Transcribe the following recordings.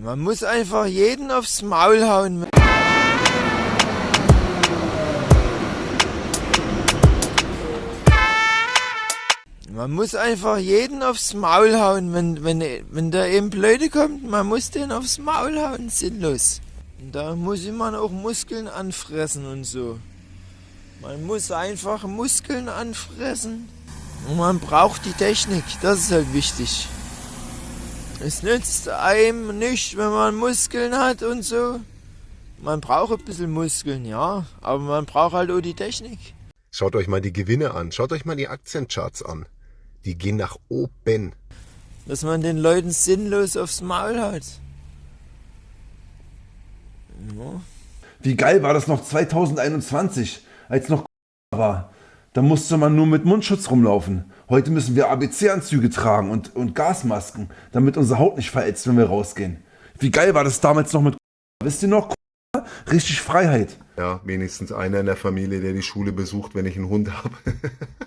Man muss einfach jeden aufs Maul hauen. Man muss einfach jeden aufs Maul hauen, wenn, wenn, wenn da eben Blöde kommt, man muss den aufs Maul hauen, sinnlos. Und da muss man auch Muskeln anfressen und so. Man muss einfach Muskeln anfressen. Und man braucht die Technik, das ist halt wichtig. Es nützt einem nicht, wenn man Muskeln hat und so. Man braucht ein bisschen Muskeln, ja, aber man braucht halt auch die Technik. Schaut euch mal die Gewinne an, schaut euch mal die Aktiencharts an. Die gehen nach oben. Dass man den Leuten sinnlos aufs Maul hat. Ja. Wie geil war das noch 2021, als noch war. Da musste man nur mit Mundschutz rumlaufen. Heute müssen wir ABC-Anzüge tragen und, und Gasmasken, damit unsere Haut nicht verätzt, wenn wir rausgehen. Wie geil war das damals noch mit Wisst ihr noch? Richtig Freiheit. Ja, wenigstens einer in der Familie, der die Schule besucht, wenn ich einen Hund habe.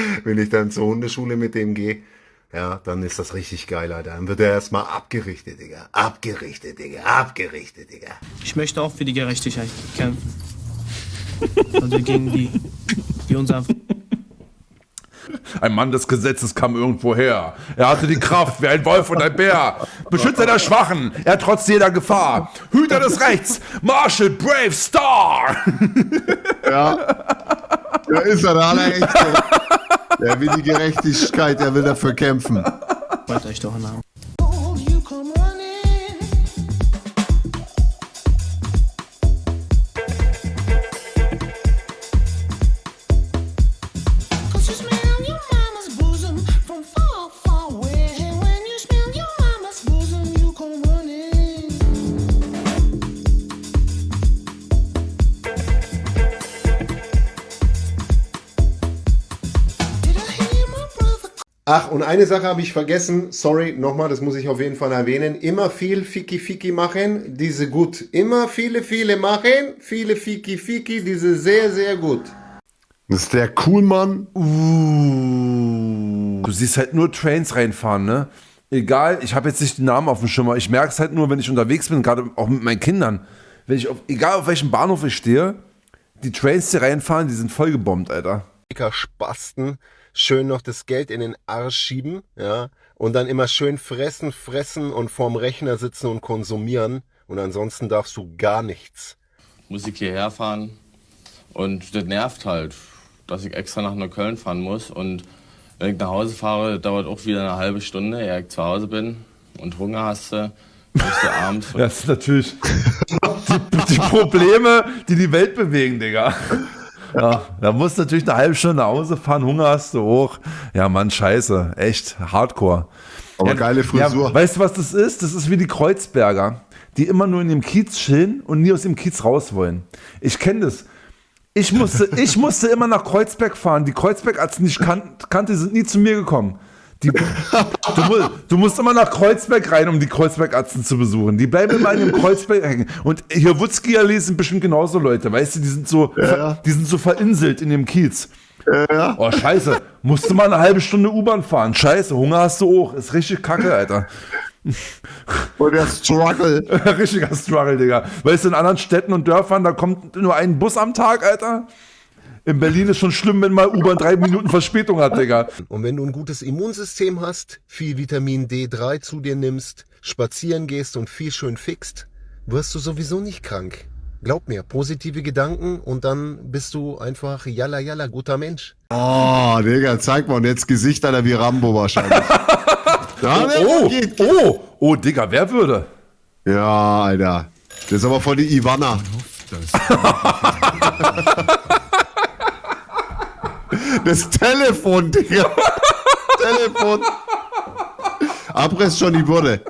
wenn ich dann zur Hundeschule mit dem gehe, ja, dann ist das richtig geil, Alter. Dann wird er erstmal abgerichtet, Digga. Abgerichtet, Digga. Abgerichtet, Digga. Ich möchte auch für die Gerechtigkeit kämpfen. Also gegen die, die uns einfach ein Mann des Gesetzes kam irgendwo her. Er hatte die Kraft wie ein Wolf und ein Bär. Beschützer der Schwachen, er trotz jeder Gefahr. Hüter des Rechts, Marshall Brave Star. Ja, da ist er, der allerechte. Er will die Gerechtigkeit, er will dafür kämpfen. Wollt euch doch nach. Ach, und eine Sache habe ich vergessen. Sorry, nochmal, das muss ich auf jeden Fall erwähnen. Immer viel Fiki Fiki machen, diese gut. Immer viele, viele machen, viele Fiki Fiki, diese sehr, sehr gut. Das ist der Coolmann. Uh. Du siehst halt nur Trains reinfahren, ne? Egal, ich habe jetzt nicht den Namen auf dem Schimmer. Ich merke es halt nur, wenn ich unterwegs bin, gerade auch mit meinen Kindern. Wenn ich auf, egal auf welchem Bahnhof ich stehe, die Trains, die reinfahren, die sind voll gebombt, Alter. Spasten schön noch das Geld in den Arsch schieben, ja, und dann immer schön fressen, fressen und vorm Rechner sitzen und konsumieren und ansonsten darfst du gar nichts. Musik hierher fahren und das nervt halt, dass ich extra nach Neukölln fahren muss und wenn ich nach Hause fahre, dauert auch wieder eine halbe Stunde, ehe ich zu Hause bin und Hunger hast du, musst du abends... das ist natürlich die, die Probleme, die die Welt bewegen, Digga. Ja, da musst du natürlich eine halbe Stunde nach Hause fahren, Hunger hast du hoch. Ja, Mann, scheiße. Echt hardcore. Aber ja, geile Frisur. Ja, weißt du, was das ist? Das ist wie die Kreuzberger, die immer nur in dem Kiez chillen und nie aus dem Kiez raus wollen. Ich kenne das. Ich musste, ich musste immer nach Kreuzberg fahren. Die Kreuzberg-Ärzte, die ich kan kannte, sind nie zu mir gekommen. Die, du, du, musst immer nach Kreuzberg rein, um die Kreuzberg-Arzten zu besuchen. Die bleiben immer in dem Kreuzberg hängen. Und hier Wutzki-Allee sind bestimmt genauso Leute, weißt du, die sind so, ja. die sind so verinselt in dem Kiez. Ja. Oh, scheiße. Musst du mal eine halbe Stunde U-Bahn fahren. Scheiße, Hunger hast du auch. Ist richtig kacke, Alter. Und der Struggle. Richtiger Struggle, Digga. Weißt du, in anderen Städten und Dörfern, da kommt nur ein Bus am Tag, Alter. In Berlin ist schon schlimm, wenn mal U-Bahn drei Minuten Verspätung hat, Digga. Und wenn du ein gutes Immunsystem hast, viel Vitamin D3 zu dir nimmst, spazieren gehst und viel schön fixt, wirst du sowieso nicht krank. Glaub mir, positive Gedanken und dann bist du einfach jalla jalla guter Mensch. Oh, Digga, zeig mal und jetzt Gesicht einer wie Rambo wahrscheinlich. ja, oh, oh, geht, geht. oh, oh, Digga, wer würde? Ja, Alter. Das ist aber voll die Ivana. Das Telefon, Digga. Telefon. Abriss schon die Wurde.